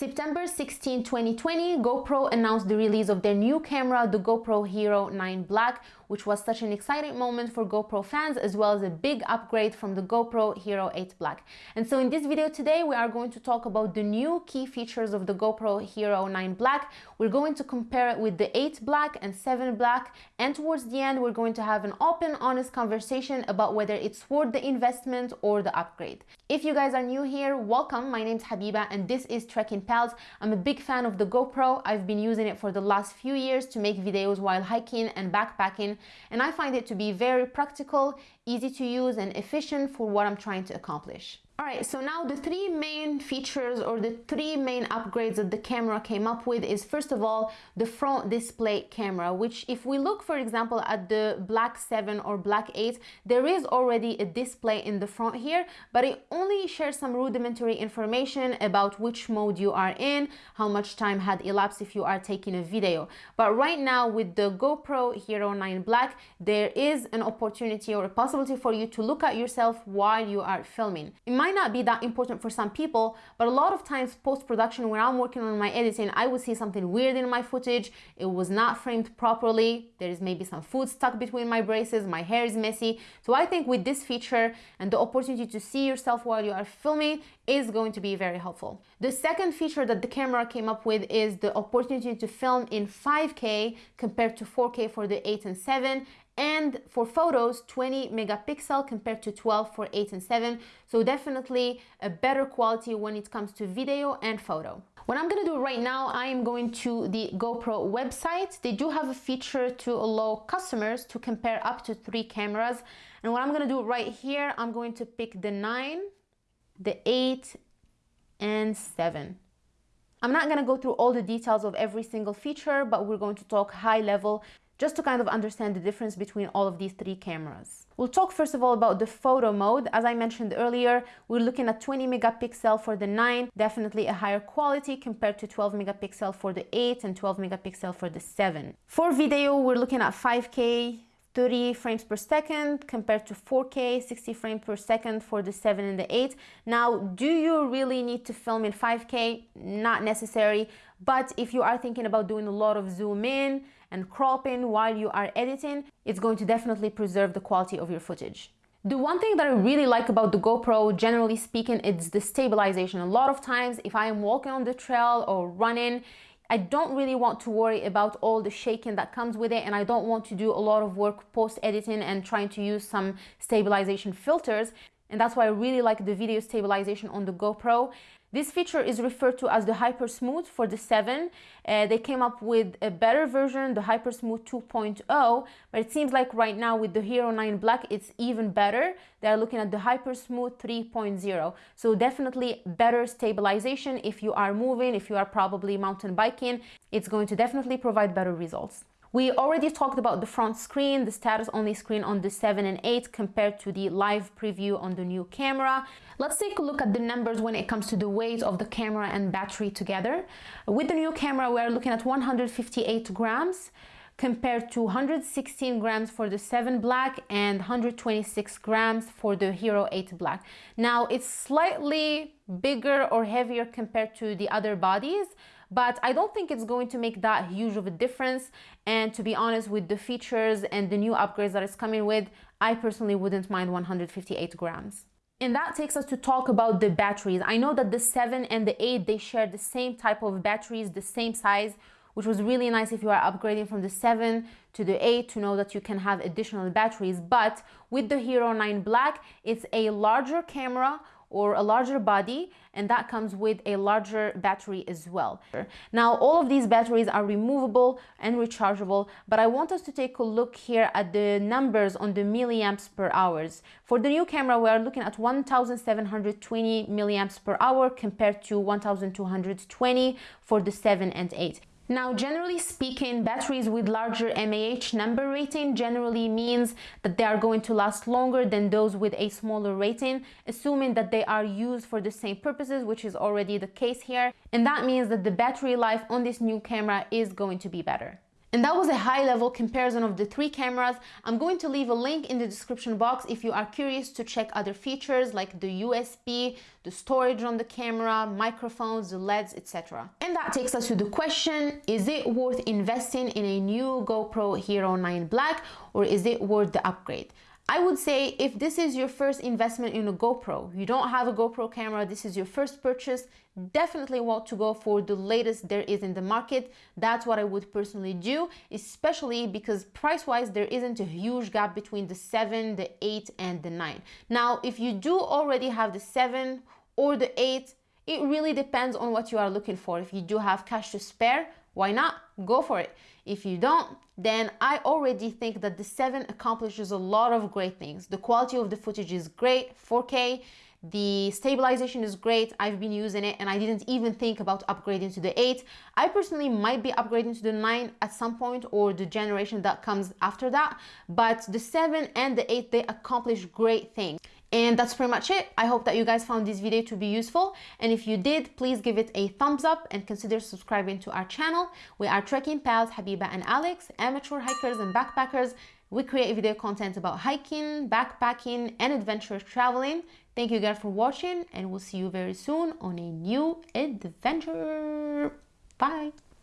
September 16, 2020, GoPro announced the release of their new camera, the GoPro Hero 9 Black, which was such an exciting moment for GoPro fans as well as a big upgrade from the GoPro Hero 8 Black. And so in this video today, we are going to talk about the new key features of the GoPro Hero 9 Black. We're going to compare it with the 8 Black and 7 Black. And towards the end, we're going to have an open, honest conversation about whether it's worth the investment or the upgrade. If you guys are new here, welcome. My name's Habiba and this is Trekking Pals. I'm a big fan of the GoPro. I've been using it for the last few years to make videos while hiking and backpacking and I find it to be very practical, easy to use and efficient for what I'm trying to accomplish. All right, so now the three main features or the three main upgrades that the camera came up with is first of all, the front display camera, which if we look, for example, at the Black 7 or Black 8, there is already a display in the front here, but it only shares some rudimentary information about which mode you are in, how much time had elapsed if you are taking a video. But right now with the GoPro Hero 9 Black, there is an opportunity or a possibility for you to look at yourself while you are filming. It might not be that important for some people, but a lot of times post-production when I'm working on my editing, I would see something weird in my footage. It was not framed properly. There is maybe some food stuck between my braces. My hair is messy. So I think with this feature and the opportunity to see yourself while you are filming is going to be very helpful. The second feature that the camera came up with is the opportunity to film in 5K compared to 4K for the 8 and 7 and for photos 20 megapixel compared to 12 for 8 and 7 so definitely a better quality when it comes to video and photo what I'm gonna do right now, I am going to the GoPro website. They do have a feature to allow customers to compare up to three cameras. And what I'm gonna do right here, I'm going to pick the 9, the 8, and 7. I'm not gonna go through all the details of every single feature, but we're going to talk high level just to kind of understand the difference between all of these three cameras. We'll talk first of all about the photo mode. As I mentioned earlier, we're looking at 20 megapixel for the 9, definitely a higher quality compared to 12 megapixel for the 8 and 12 megapixel for the 7. For video, we're looking at 5K, 30 frames per second compared to 4K 60 frames per second for the 7 and the 8. Now, do you really need to film in 5K? Not necessary, but if you are thinking about doing a lot of zoom in and cropping while you are editing, it's going to definitely preserve the quality of your footage. The one thing that I really like about the GoPro, generally speaking, it's the stabilization. A lot of times, if I am walking on the trail or running, I don't really want to worry about all the shaking that comes with it and I don't want to do a lot of work post editing and trying to use some stabilization filters and that's why I really like the video stabilization on the GoPro. This feature is referred to as the Hyper Smooth for the 7. Uh, they came up with a better version, the Hyper Smooth 2.0, but it seems like right now with the Hero 9 Black, it's even better. They're looking at the Hyper Smooth 3.0. So definitely better stabilization if you are moving, if you are probably mountain biking, it's going to definitely provide better results. We already talked about the front screen, the status only screen on the 7 and 8 compared to the live preview on the new camera. Let's take a look at the numbers when it comes to the weight of the camera and battery together. With the new camera, we're looking at 158 grams compared to 116 grams for the 7 black and 126 grams for the Hero 8 black. Now it's slightly bigger or heavier compared to the other bodies, but I don't think it's going to make that huge of a difference. And to be honest, with the features and the new upgrades that it's coming with, I personally wouldn't mind 158 grams. And that takes us to talk about the batteries. I know that the 7 and the 8, they share the same type of batteries, the same size, which was really nice if you are upgrading from the 7 to the 8 to know that you can have additional batteries. But with the Hero 9 Black, it's a larger camera or a larger body and that comes with a larger battery as well. Now all of these batteries are removable and rechargeable but I want us to take a look here at the numbers on the milliamps per hours. For the new camera we are looking at 1720 milliamps per hour compared to 1220 for the 7 and 8. Now, generally speaking, batteries with larger mAh number rating generally means that they are going to last longer than those with a smaller rating, assuming that they are used for the same purposes, which is already the case here. And that means that the battery life on this new camera is going to be better. And that was a high level comparison of the three cameras. I'm going to leave a link in the description box if you are curious to check other features like the USB, the storage on the camera, microphones, the LEDs, etc. And that takes us to the question, is it worth investing in a new GoPro Hero 9 Black or is it worth the upgrade? I would say if this is your first investment in a GoPro, you don't have a GoPro camera, this is your first purchase, definitely want to go for the latest there is in the market. That's what I would personally do, especially because price-wise, there isn't a huge gap between the 7, the 8, and the 9. Now, if you do already have the 7 or the 8, it really depends on what you are looking for. If you do have cash to spare, why not? Go for it. If you don't, then I already think that the 7 accomplishes a lot of great things. The quality of the footage is great, 4K, the stabilization is great. I've been using it and I didn't even think about upgrading to the 8. I personally might be upgrading to the 9 at some point or the generation that comes after that. But the 7 and the 8, they accomplish great things. And that's pretty much it. I hope that you guys found this video to be useful. And if you did, please give it a thumbs up and consider subscribing to our channel. We are trekking pals Habiba and Alex, amateur hikers and backpackers. We create video content about hiking, backpacking, and adventure traveling. Thank you guys for watching and we'll see you very soon on a new adventure. Bye!